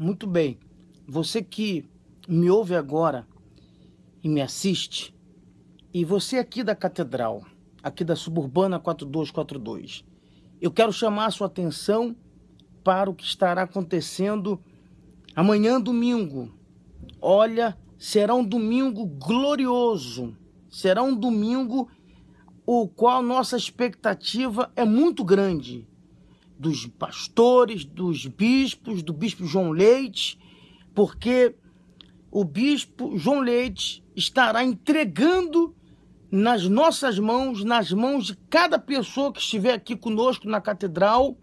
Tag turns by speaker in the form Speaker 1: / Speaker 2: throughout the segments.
Speaker 1: Muito bem. Você que me ouve agora e me assiste, e você aqui da Catedral, aqui da Suburbana 4242, eu quero chamar a sua atenção para o que estará acontecendo amanhã, domingo. Olha, será um domingo glorioso, será um domingo o qual nossa expectativa é muito grande dos pastores, dos bispos, do bispo João Leite, porque o bispo João Leite estará entregando nas nossas mãos, nas mãos de cada pessoa que estiver aqui conosco na catedral,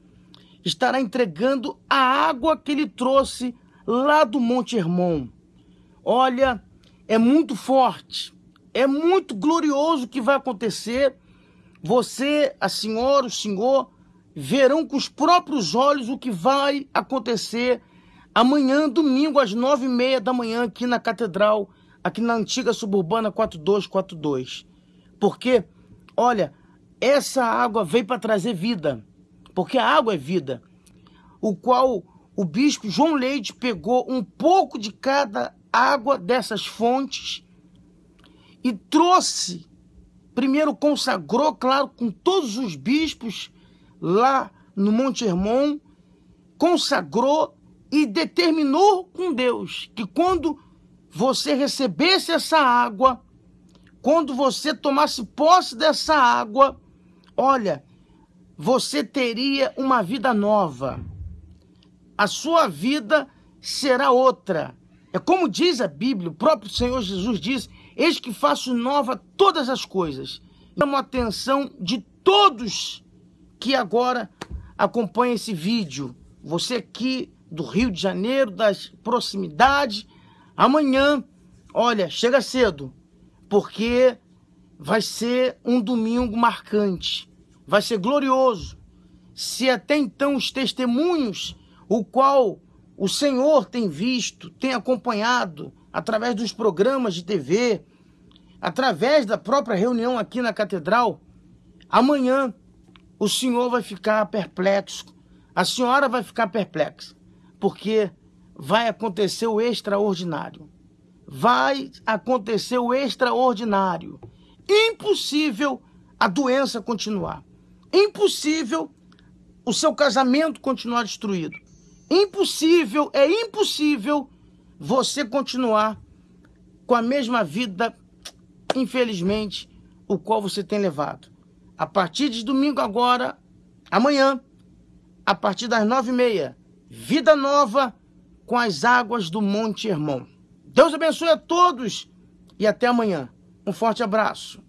Speaker 1: estará entregando a água que ele trouxe lá do Monte Hermon. Olha, é muito forte, é muito glorioso o que vai acontecer. Você, a senhora, o senhor, verão com os próprios olhos o que vai acontecer amanhã, domingo, às nove e meia da manhã, aqui na Catedral, aqui na antiga suburbana 4242. Porque, olha, essa água veio para trazer vida, porque a água é vida, o qual o bispo João Leite pegou um pouco de cada água dessas fontes e trouxe, primeiro consagrou, claro, com todos os bispos lá no Monte Hermon, consagrou e determinou com Deus que quando você recebesse essa água, quando você tomasse posse dessa água, olha, você teria uma vida nova. A sua vida será outra. É como diz a Bíblia, o próprio Senhor Jesus diz: Eis que faço nova todas as coisas. Chamo a atenção de todos que agora acompanha esse vídeo, você aqui do Rio de Janeiro, das proximidades, amanhã, olha, chega cedo, porque vai ser um domingo marcante, vai ser glorioso. Se até então os testemunhos, o qual o Senhor tem visto, tem acompanhado através dos programas de TV, através da própria reunião aqui na catedral, amanhã o senhor vai ficar perplexo, a senhora vai ficar perplexa, porque vai acontecer o extraordinário. Vai acontecer o extraordinário. Impossível a doença continuar. Impossível o seu casamento continuar destruído. Impossível, é impossível você continuar com a mesma vida, infelizmente, o qual você tem levado a partir de domingo agora, amanhã, a partir das nove e meia, Vida Nova com as águas do Monte Hermon. Deus abençoe a todos e até amanhã. Um forte abraço.